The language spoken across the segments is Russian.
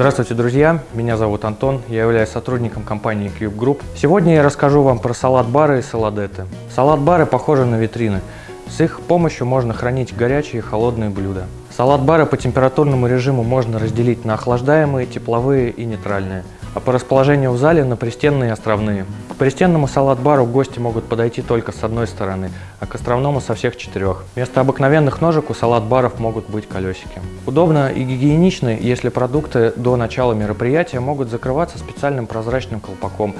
Здравствуйте, друзья! Меня зовут Антон, я являюсь сотрудником компании Cube Group. Сегодня я расскажу вам про салат-бары и саладеты. Салат-бары похожи на витрины. С их помощью можно хранить горячие и холодные блюда. Салат-бары по температурному режиму можно разделить на охлаждаемые, тепловые и нейтральные а по расположению в зале на пристенные и островные. К пристенному салат-бару гости могут подойти только с одной стороны, а к островному со всех четырех. Вместо обыкновенных ножек у салат-баров могут быть колесики. Удобно и гигиенично, если продукты до начала мероприятия могут закрываться специальным прозрачным колпаком,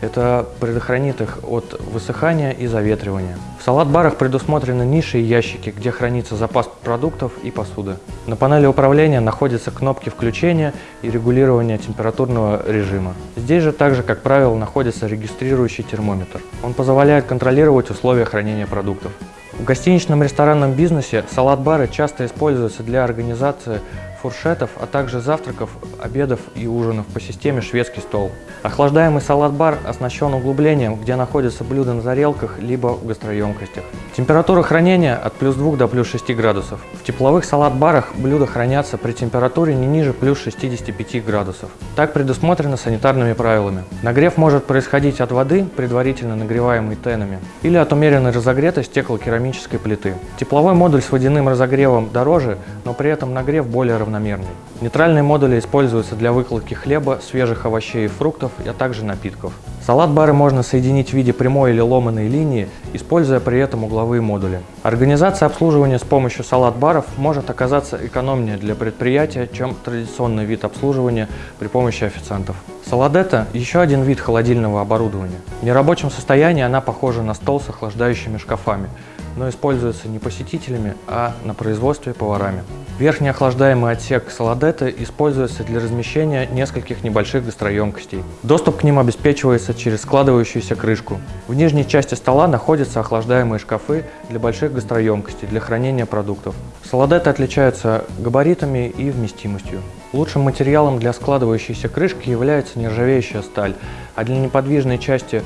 это предохранит их от высыхания и заветривания. В салат-барах предусмотрены ниши и ящики, где хранится запас продуктов и посуды. На панели управления находятся кнопки включения и регулирования температурного режима. Здесь же также, как правило, находится регистрирующий термометр. Он позволяет контролировать условия хранения продуктов. В гостиничном ресторанном бизнесе салат-бары часто используются для организации фуршетов, а также завтраков, обедов и ужинов по системе шведский стол. Охлаждаемый салат-бар оснащен углублением, где находятся блюда на тарелках либо в гастроемкостях. Температура хранения от плюс 2 до плюс 6 градусов. В тепловых салат-барах блюда хранятся при температуре не ниже плюс 65 градусов. Так предусмотрено санитарными правилами. Нагрев может происходить от воды, предварительно нагреваемой тенами, или от умеренной разогретой стеклокерамической плиты. Тепловой модуль с водяным разогревом дороже, но при этом нагрев более равномерный равномерный. Нейтральные модули используются для выкладки хлеба, свежих овощей и фруктов, а также напитков. Салат-бары можно соединить в виде прямой или ломаной линии, используя при этом угловые модули. Организация обслуживания с помощью салат-баров может оказаться экономнее для предприятия, чем традиционный вид обслуживания при помощи официантов. Саладета – еще один вид холодильного оборудования. В нерабочем состоянии она похожа на стол с охлаждающими шкафами, но используется не посетителями, а на производстве поварами. Верхний охлаждаемый отсек саладеты используется для размещения нескольких небольших гастроемкостей. Доступ к ним обеспечивается через складывающуюся крышку. В нижней части стола находятся охлаждаемые шкафы для больших гастроемкостей для хранения продуктов. Саладеты отличаются габаритами и вместимостью. Лучшим материалом для складывающейся крышки является нержавеющая сталь, а для неподвижной части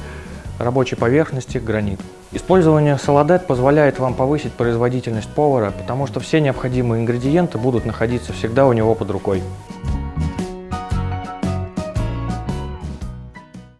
рабочей поверхности – гранит. Использование Солодет позволяет вам повысить производительность повара, потому что все необходимые ингредиенты будут находиться всегда у него под рукой.